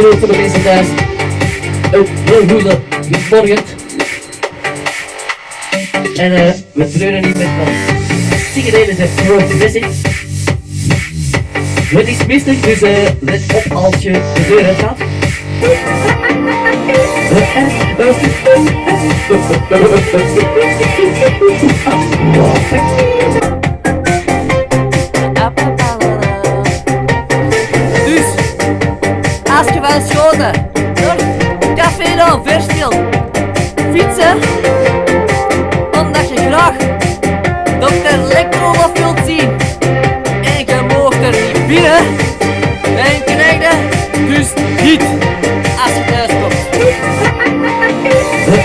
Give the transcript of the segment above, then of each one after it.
En ook voor de mensen thuis. Een heel goede morgen. En eh, we treuren niet met van deze grote message. Het is mistig, dus eh, let op als je de deur uit gaat.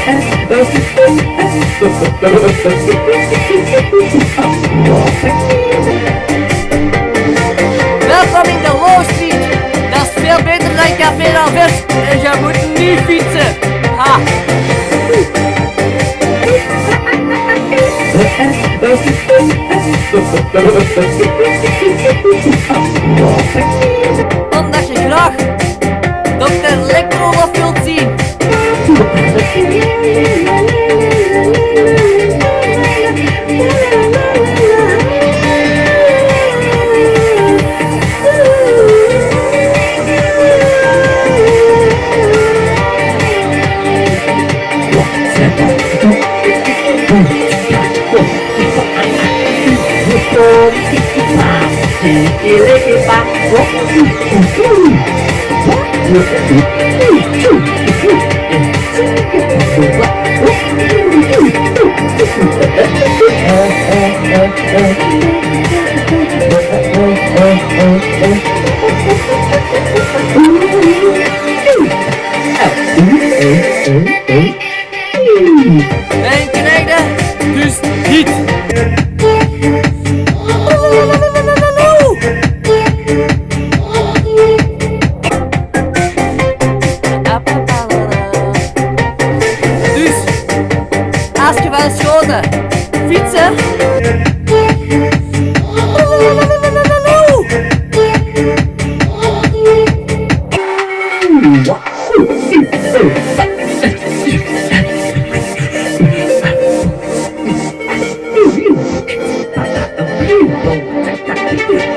Welkom in de Low Street. Dat is veel beter dan Café d'Anvers en je moet niet fietsen. Ha. Oh, oh, oh, oh, oh.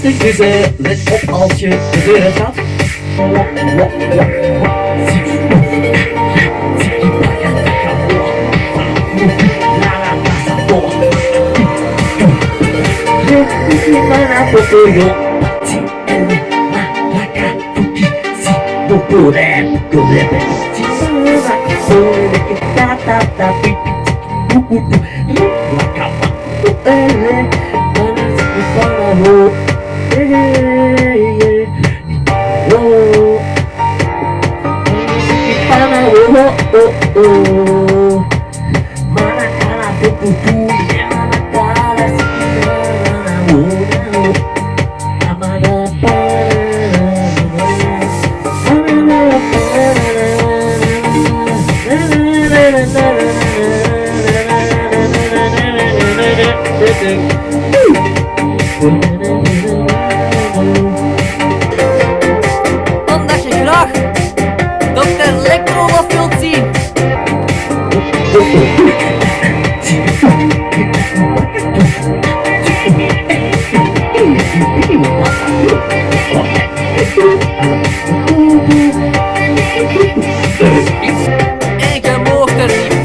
dus eh, let op als je de deur gaat. Oh oh oh oh oh, oh, oh, oh. Mana cara do futuro.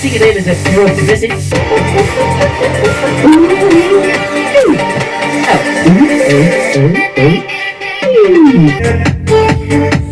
Sigue de visit. hey, hey, hey.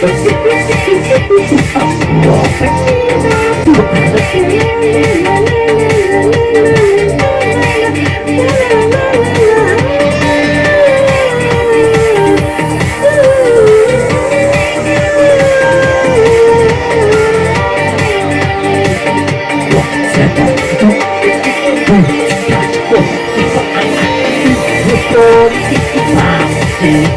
Thank you.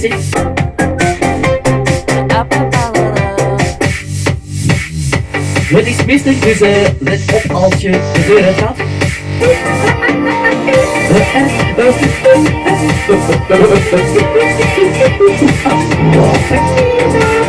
Jesse. Het is mistig, dus uh, let op als je de deur gaat.